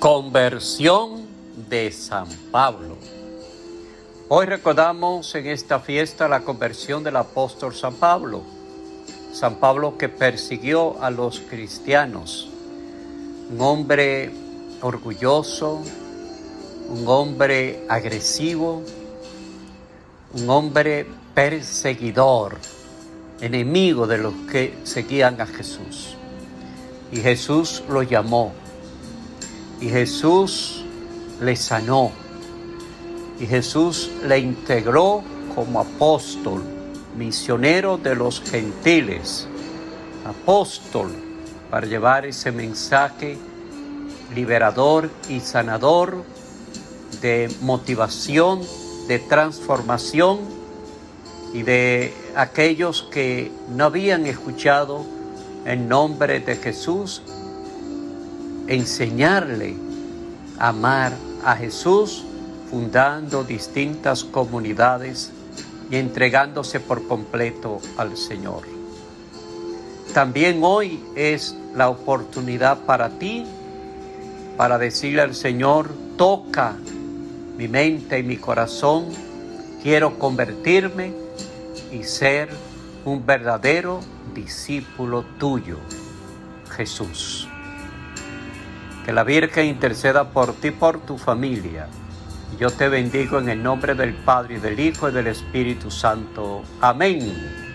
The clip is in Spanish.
Conversión de San Pablo. Hoy recordamos en esta fiesta la conversión del apóstol San Pablo. San Pablo que persiguió a los cristianos. Un hombre orgulloso, un hombre agresivo, un hombre perseguidor, enemigo de los que seguían a Jesús. Y Jesús lo llamó y Jesús le sanó. Y Jesús le integró como apóstol, misionero de los gentiles, apóstol para llevar ese mensaje liberador y sanador de motivación, de transformación y de aquellos que no habían escuchado en nombre de Jesús enseñarle a amar a Jesús, fundando distintas comunidades y entregándose por completo al Señor. También hoy es la oportunidad para ti para decirle al Señor, toca mi mente y mi corazón, quiero convertirme y ser un verdadero discípulo tuyo, Jesús. Que la Virgen interceda por ti, por tu familia. Yo te bendigo en el nombre del Padre, y del Hijo y del Espíritu Santo. Amén.